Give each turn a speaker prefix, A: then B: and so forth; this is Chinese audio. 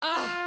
A: 啊